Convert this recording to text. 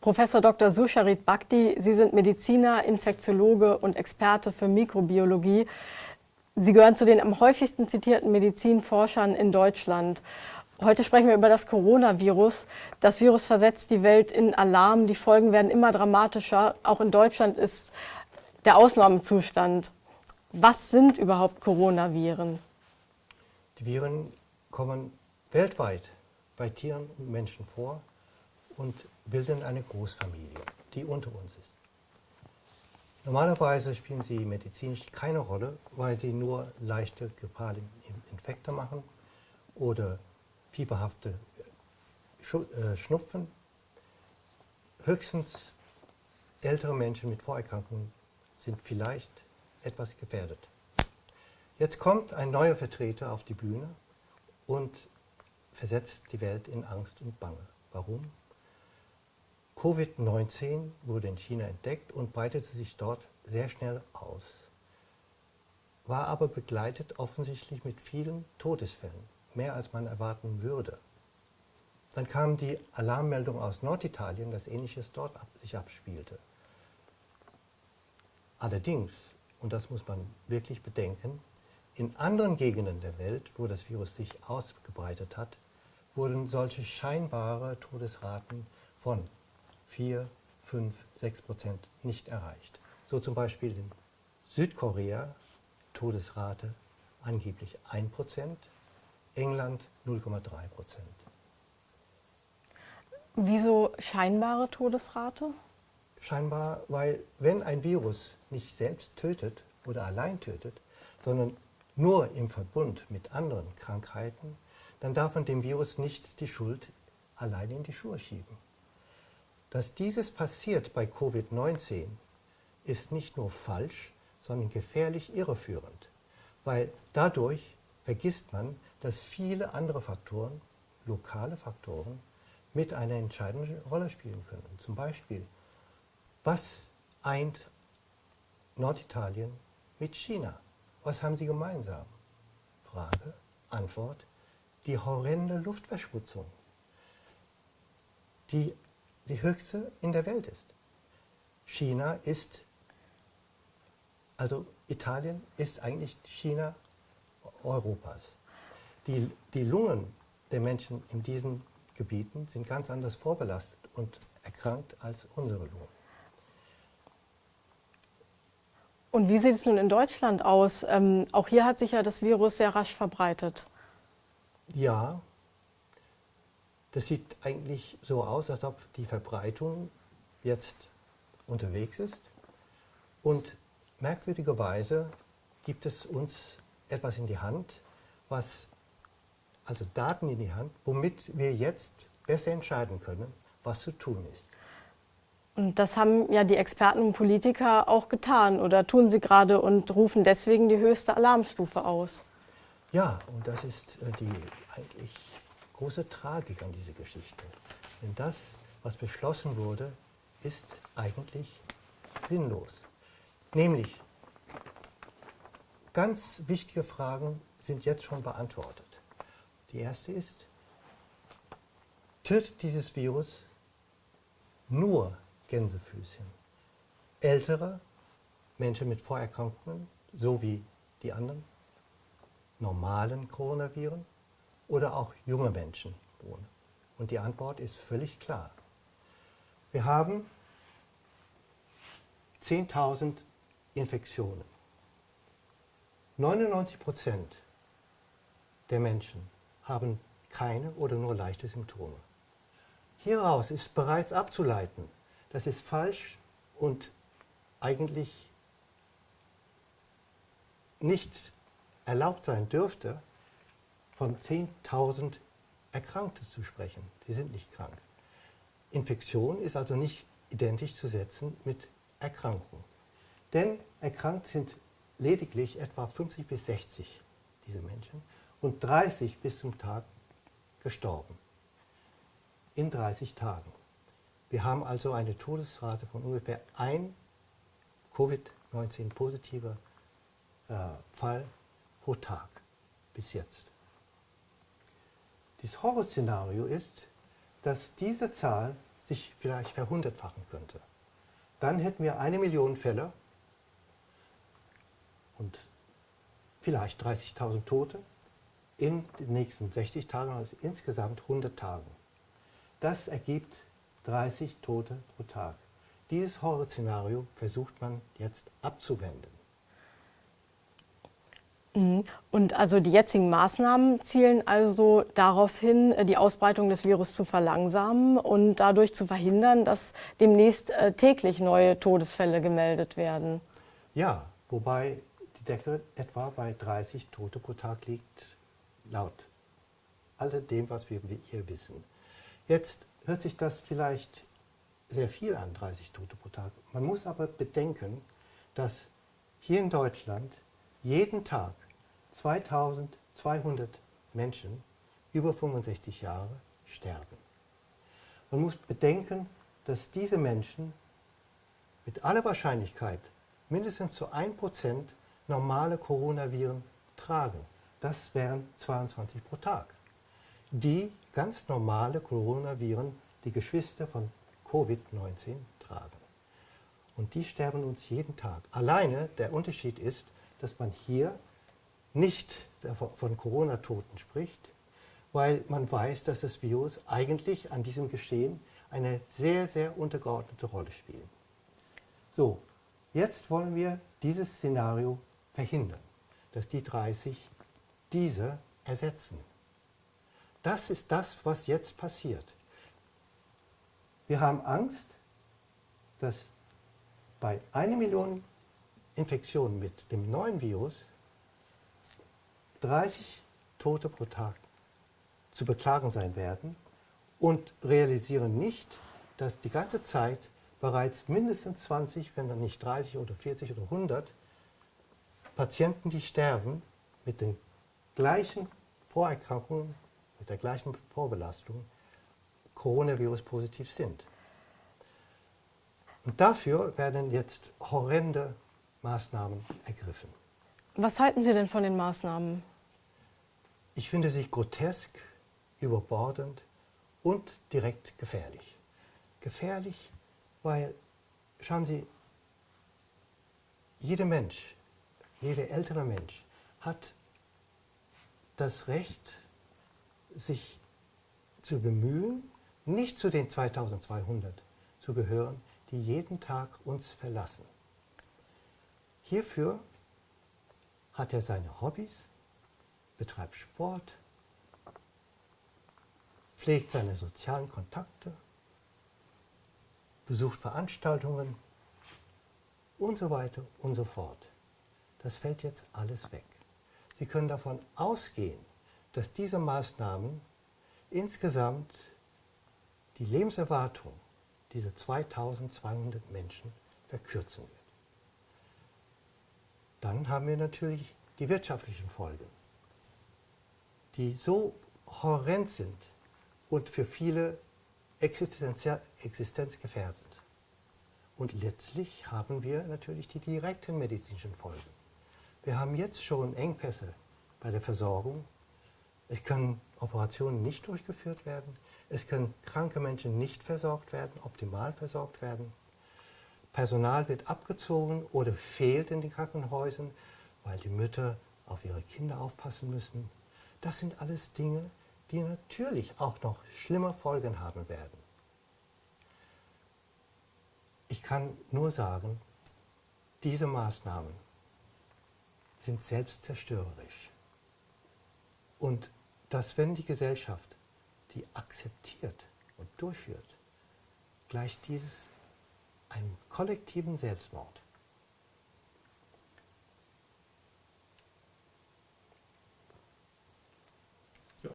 Professor Dr. Susharit Bhakti, Sie sind Mediziner, Infektiologe und Experte für Mikrobiologie. Sie gehören zu den am häufigsten zitierten Medizinforschern in Deutschland. Heute sprechen wir über das Coronavirus. Das Virus versetzt die Welt in Alarm. Die Folgen werden immer dramatischer. Auch in Deutschland ist der Ausnahmezustand. Was sind überhaupt Coronaviren? Die Viren kommen weltweit bei Tieren und Menschen vor und bilden eine Großfamilie, die unter uns ist. Normalerweise spielen sie medizinisch keine Rolle, weil sie nur leichte grippale Infekte machen oder fieberhafte äh, Schnupfen. Höchstens ältere Menschen mit Vorerkrankungen sind vielleicht etwas gefährdet. Jetzt kommt ein neuer Vertreter auf die Bühne und versetzt die Welt in Angst und Bange. Warum? Covid-19 wurde in China entdeckt und breitete sich dort sehr schnell aus, war aber begleitet offensichtlich mit vielen Todesfällen, mehr als man erwarten würde. Dann kam die Alarmmeldung aus Norditalien, dass Ähnliches dort sich abspielte. Allerdings, und das muss man wirklich bedenken, in anderen Gegenden der Welt, wo das Virus sich ausgebreitet hat, wurden solche scheinbare Todesraten von 4, 5, 6 Prozent nicht erreicht. So zum Beispiel in Südkorea Todesrate angeblich 1 Prozent, England 0,3 Prozent. Wieso scheinbare Todesrate? Scheinbar, weil wenn ein Virus nicht selbst tötet oder allein tötet, sondern nur im Verbund mit anderen Krankheiten, dann darf man dem Virus nicht die Schuld allein in die Schuhe schieben. Dass dieses passiert bei Covid-19 ist nicht nur falsch, sondern gefährlich irreführend, weil dadurch vergisst man, dass viele andere Faktoren, lokale Faktoren, mit einer entscheidenden Rolle spielen können. Zum Beispiel, was eint Norditalien mit China? Was haben sie gemeinsam? Frage, Antwort, die horrende Luftverschmutzung, die die höchste in der Welt ist. China ist, also Italien ist eigentlich China Europas. Die, die Lungen der Menschen in diesen Gebieten sind ganz anders vorbelastet und erkrankt als unsere Lungen. Und wie sieht es nun in Deutschland aus? Ähm, auch hier hat sich ja das Virus sehr rasch verbreitet. Ja, das sieht eigentlich so aus, als ob die Verbreitung jetzt unterwegs ist. Und merkwürdigerweise gibt es uns etwas in die Hand, was, also Daten in die Hand, womit wir jetzt besser entscheiden können, was zu tun ist. Und das haben ja die Experten und Politiker auch getan oder tun sie gerade und rufen deswegen die höchste Alarmstufe aus. Ja, und das ist äh, die eigentlich große Tragik an dieser Geschichte. Denn das, was beschlossen wurde, ist eigentlich sinnlos. Nämlich, ganz wichtige Fragen sind jetzt schon beantwortet. Die erste ist, tötet dieses Virus nur Gänsefüßchen? Ältere Menschen mit Vorerkrankungen, so wie die anderen normalen Coronaviren, oder auch junge Menschen wohnen? Und die Antwort ist völlig klar. Wir haben 10.000 Infektionen. 99 Prozent der Menschen haben keine oder nur leichte Symptome. Hieraus ist bereits abzuleiten, dass es falsch und eigentlich nicht erlaubt sein dürfte, von 10.000 Erkrankten zu sprechen. Die sind nicht krank. Infektion ist also nicht identisch zu setzen mit Erkrankung. Denn erkrankt sind lediglich etwa 50 bis 60 diese Menschen und 30 bis zum Tag gestorben. In 30 Tagen. Wir haben also eine Todesrate von ungefähr ein Covid-19-positiver äh, Fall pro Tag bis jetzt. Das Horrorszenario ist, dass diese Zahl sich vielleicht verhundertfachen könnte. Dann hätten wir eine Million Fälle und vielleicht 30.000 Tote in den nächsten 60 Tagen, also insgesamt 100 Tagen. Das ergibt 30 Tote pro Tag. Dieses Horrorszenario versucht man jetzt abzuwenden. Mhm. Und also die jetzigen Maßnahmen zielen also darauf hin, die Ausbreitung des Virus zu verlangsamen und dadurch zu verhindern, dass demnächst äh, täglich neue Todesfälle gemeldet werden. Ja, wobei die Decke etwa bei 30 Tote pro Tag liegt, laut all dem, was wir hier wissen. Jetzt hört sich das vielleicht sehr viel an, 30 Tote pro Tag. Man muss aber bedenken, dass hier in Deutschland jeden Tag 2200 Menschen über 65 Jahre sterben. Man muss bedenken, dass diese Menschen mit aller Wahrscheinlichkeit mindestens zu 1% normale Coronaviren tragen. Das wären 22 pro Tag. Die ganz normale Coronaviren, die Geschwister von Covid-19 tragen. Und die sterben uns jeden Tag. Alleine der Unterschied ist, dass man hier nicht von Corona-Toten spricht, weil man weiß, dass das Virus eigentlich an diesem Geschehen eine sehr, sehr untergeordnete Rolle spielt. So, jetzt wollen wir dieses Szenario verhindern, dass die 30 diese ersetzen. Das ist das, was jetzt passiert. Wir haben Angst, dass bei einer Million Infektionen mit dem neuen Virus 30 Tote pro Tag zu beklagen sein werden und realisieren nicht, dass die ganze Zeit bereits mindestens 20, wenn dann nicht 30 oder 40 oder 100 Patienten, die sterben, mit den gleichen Vorerkrankungen, mit der gleichen Vorbelastung, Coronavirus positiv sind. Und dafür werden jetzt horrende Maßnahmen ergriffen. Was halten Sie denn von den Maßnahmen? Ich finde sie grotesk, überbordend und direkt gefährlich. Gefährlich, weil, schauen Sie, jeder Mensch, jeder ältere Mensch hat das Recht, sich zu bemühen, nicht zu den 2200 zu gehören, die jeden Tag uns verlassen. Hierfür hat er seine Hobbys, betreibt Sport, pflegt seine sozialen Kontakte, besucht Veranstaltungen und so weiter und so fort. Das fällt jetzt alles weg. Sie können davon ausgehen, dass diese Maßnahmen insgesamt die Lebenserwartung dieser 2200 Menschen verkürzen wird. Dann haben wir natürlich die wirtschaftlichen Folgen, die so horrend sind und für viele existenzgefährdend. Und letztlich haben wir natürlich die direkten medizinischen Folgen. Wir haben jetzt schon Engpässe bei der Versorgung. Es können Operationen nicht durchgeführt werden. Es können kranke Menschen nicht versorgt werden, optimal versorgt werden. Personal wird abgezogen oder fehlt in den Krankenhäusern, weil die Mütter auf ihre Kinder aufpassen müssen. Das sind alles Dinge, die natürlich auch noch schlimme Folgen haben werden. Ich kann nur sagen, diese Maßnahmen sind selbstzerstörerisch. Und dass wenn die Gesellschaft die akzeptiert und durchführt, gleicht dieses einem kollektiven Selbstmord.